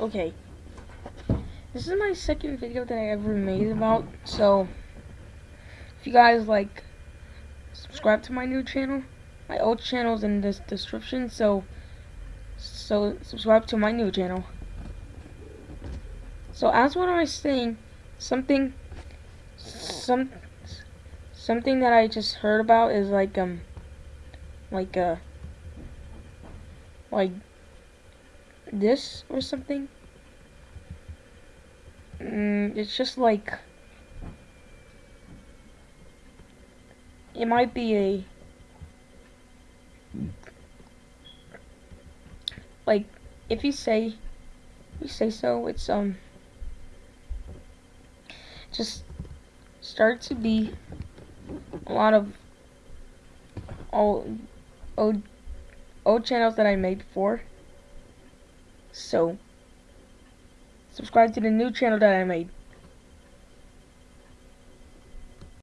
okay. This is my second video that I ever made about, so if you guys like subscribe to my new channel, my old channel's in this description, so so subscribe to my new channel. So as what I was saying, something some something that I just heard about is like um like uh like this or something. Mm, it's just like it might be a like if you say you say so it's um just start to be a lot of old old old channels that I made before so subscribe to the new channel that I made